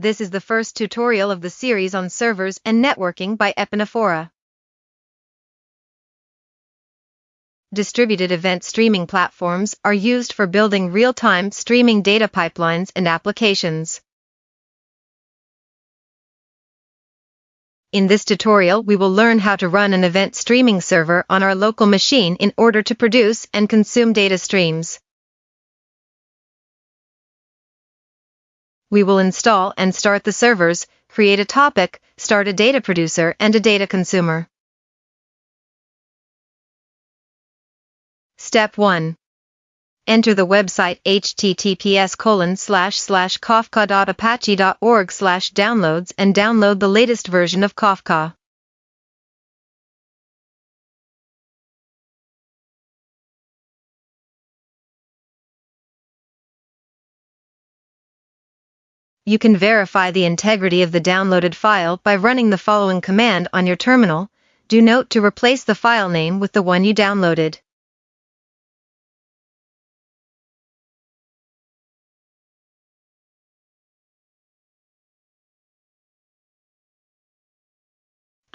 This is the first tutorial of the series on servers and networking by Epinephrora. Distributed event streaming platforms are used for building real-time streaming data pipelines and applications. In this tutorial we will learn how to run an event streaming server on our local machine in order to produce and consume data streams. We will install and start the servers, create a topic, start a data producer and a data consumer. Step 1. Enter the website https colon slash slash kafka.apache.org slash downloads and download the latest version of Kafka. You can verify the integrity of the downloaded file by running the following command on your terminal. Do note to replace the file name with the one you downloaded.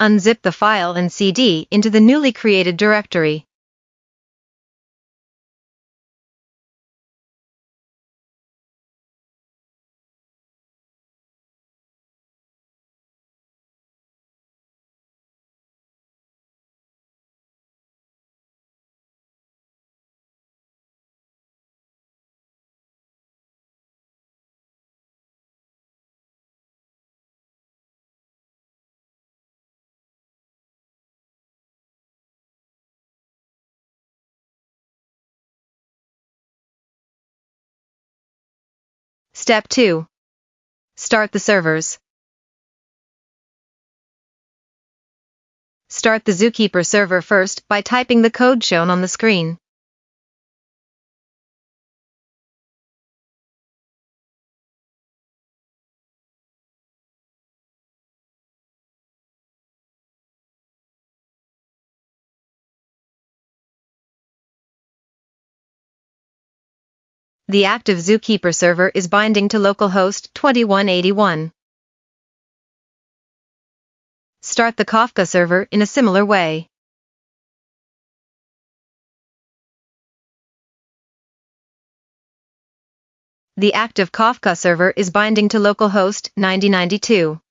Unzip the file and CD into the newly created directory. Step 2. Start the servers. Start the Zookeeper server first by typing the code shown on the screen. The active Zookeeper server is binding to localhost 2181. Start the Kafka server in a similar way. The active Kafka server is binding to localhost 9092.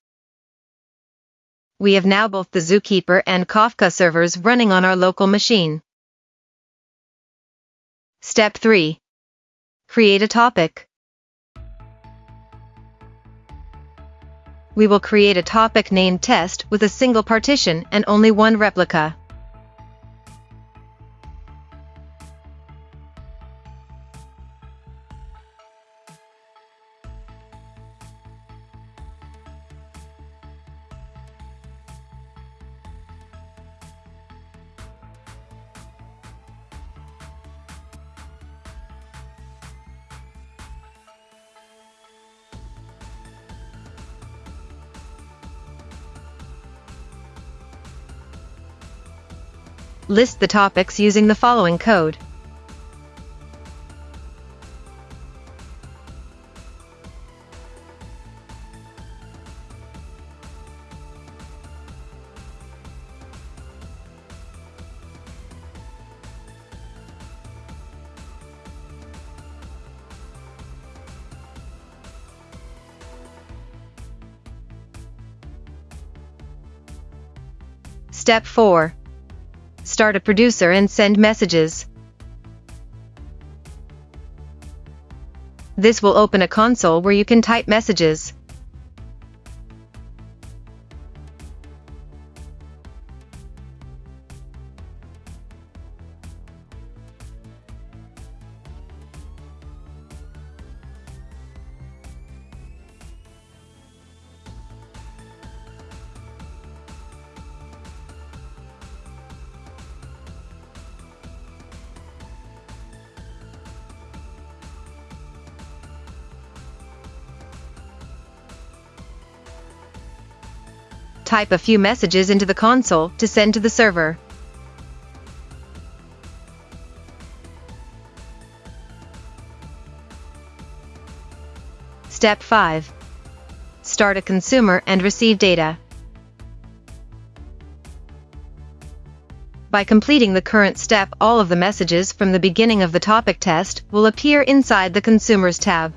We have now both the Zookeeper and Kafka servers running on our local machine. Step 3. Create a topic. We will create a topic named test with a single partition and only one replica. List the topics using the following code. Step 4 start a producer and send messages. This will open a console where you can type messages. Type a few messages into the console to send to the server. Step 5. Start a consumer and receive data. By completing the current step all of the messages from the beginning of the topic test will appear inside the Consumers tab.